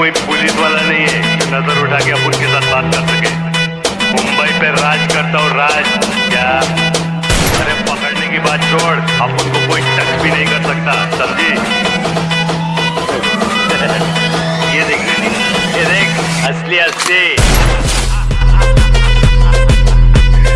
कोई पुलिस वाला नहीं है जो नज़र उठा के आप उनके साथ बात कर सके। मुंबई पे राज करता हूँ राज, क्या? अरे पकड़ने की बात छोड़, आप उनको कोई टच भी नहीं कर सकता, समझी? ये देख ये देख, असली असली।